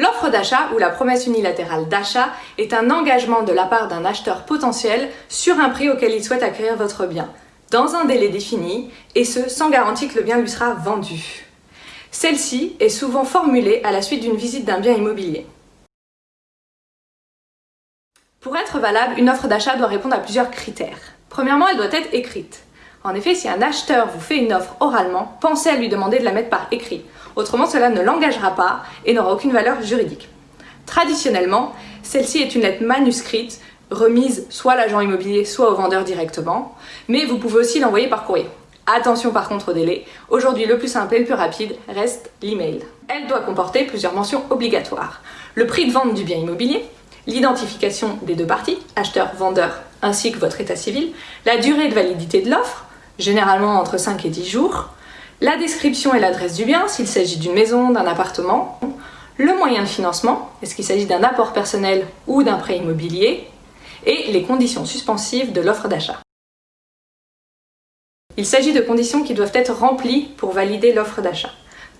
L'offre d'achat ou la promesse unilatérale d'achat est un engagement de la part d'un acheteur potentiel sur un prix auquel il souhaite acquérir votre bien, dans un délai défini, et ce sans garantie que le bien lui sera vendu. Celle-ci est souvent formulée à la suite d'une visite d'un bien immobilier. Pour être valable, une offre d'achat doit répondre à plusieurs critères. Premièrement, elle doit être écrite. En effet, si un acheteur vous fait une offre oralement, pensez à lui demander de la mettre par écrit. Autrement, cela ne l'engagera pas et n'aura aucune valeur juridique. Traditionnellement, celle-ci est une lettre manuscrite remise soit à l'agent immobilier, soit au vendeur directement, mais vous pouvez aussi l'envoyer par courrier. Attention par contre au délai, aujourd'hui le plus simple et le plus rapide reste l'email. Elle doit comporter plusieurs mentions obligatoires. Le prix de vente du bien immobilier, l'identification des deux parties, acheteur, vendeur, ainsi que votre état civil, la durée de validité de l'offre, généralement entre 5 et 10 jours, la description et l'adresse du bien, s'il s'agit d'une maison, d'un appartement, le moyen de financement, est-ce qu'il s'agit d'un apport personnel ou d'un prêt immobilier, et les conditions suspensives de l'offre d'achat. Il s'agit de conditions qui doivent être remplies pour valider l'offre d'achat.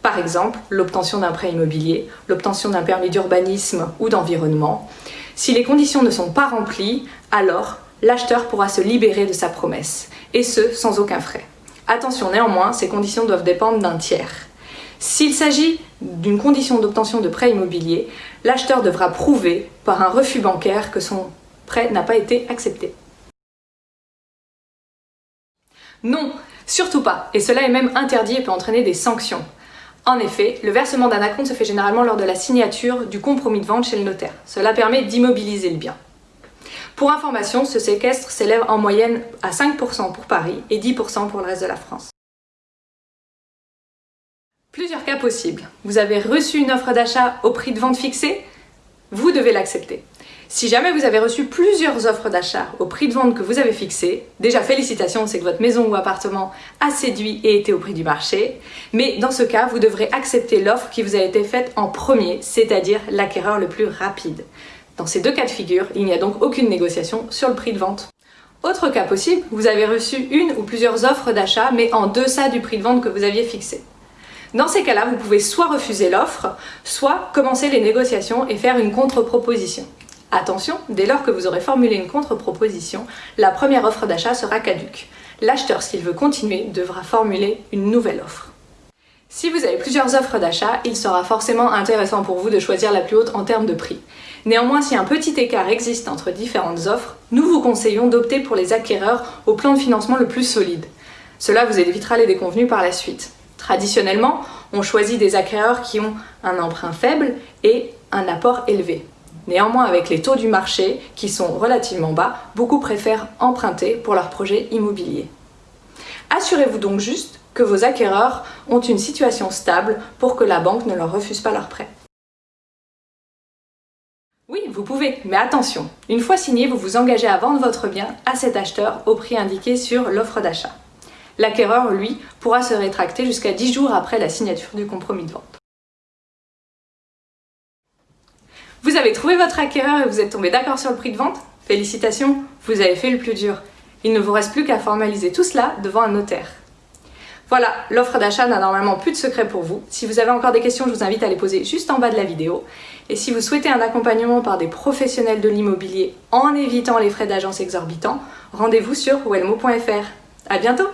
Par exemple, l'obtention d'un prêt immobilier, l'obtention d'un permis d'urbanisme ou d'environnement. Si les conditions ne sont pas remplies, alors l'acheteur pourra se libérer de sa promesse, et ce, sans aucun frais. Attention néanmoins, ces conditions doivent dépendre d'un tiers. S'il s'agit d'une condition d'obtention de prêt immobilier, l'acheteur devra prouver par un refus bancaire que son prêt n'a pas été accepté. Non, surtout pas, et cela est même interdit et peut entraîner des sanctions. En effet, le versement d'un acompte se fait généralement lors de la signature du compromis de vente chez le notaire. Cela permet d'immobiliser le bien. Pour information, ce séquestre s'élève en moyenne à 5% pour Paris et 10% pour le reste de la France. Plusieurs cas possibles. Vous avez reçu une offre d'achat au prix de vente fixé Vous devez l'accepter. Si jamais vous avez reçu plusieurs offres d'achat au prix de vente que vous avez fixé, déjà félicitations, c'est que votre maison ou appartement a séduit et été au prix du marché, mais dans ce cas, vous devrez accepter l'offre qui vous a été faite en premier, c'est-à-dire l'acquéreur le plus rapide. Dans ces deux cas de figure, il n'y a donc aucune négociation sur le prix de vente. Autre cas possible, vous avez reçu une ou plusieurs offres d'achat mais en deçà du prix de vente que vous aviez fixé. Dans ces cas-là, vous pouvez soit refuser l'offre, soit commencer les négociations et faire une contre-proposition. Attention, dès lors que vous aurez formulé une contre-proposition, la première offre d'achat sera caduque. L'acheteur, s'il veut continuer, devra formuler une nouvelle offre. Si vous avez plusieurs offres d'achat, il sera forcément intéressant pour vous de choisir la plus haute en termes de prix. Néanmoins, si un petit écart existe entre différentes offres, nous vous conseillons d'opter pour les acquéreurs au plan de financement le plus solide. Cela vous évitera les déconvenus par la suite. Traditionnellement, on choisit des acquéreurs qui ont un emprunt faible et un apport élevé. Néanmoins, avec les taux du marché qui sont relativement bas, beaucoup préfèrent emprunter pour leur projet immobilier. Assurez-vous donc juste que vos acquéreurs ont une situation stable pour que la banque ne leur refuse pas leur prêt. Oui, vous pouvez, mais attention, une fois signé, vous vous engagez à vendre votre bien à cet acheteur au prix indiqué sur l'offre d'achat. L'acquéreur, lui, pourra se rétracter jusqu'à 10 jours après la signature du compromis de vente. Vous avez trouvé votre acquéreur et vous êtes tombé d'accord sur le prix de vente? Félicitations, vous avez fait le plus dur. Il ne vous reste plus qu'à formaliser tout cela devant un notaire. Voilà, l'offre d'achat n'a normalement plus de secret pour vous. Si vous avez encore des questions, je vous invite à les poser juste en bas de la vidéo. Et si vous souhaitez un accompagnement par des professionnels de l'immobilier en évitant les frais d'agence exorbitants, rendez-vous sur welmo.fr. À bientôt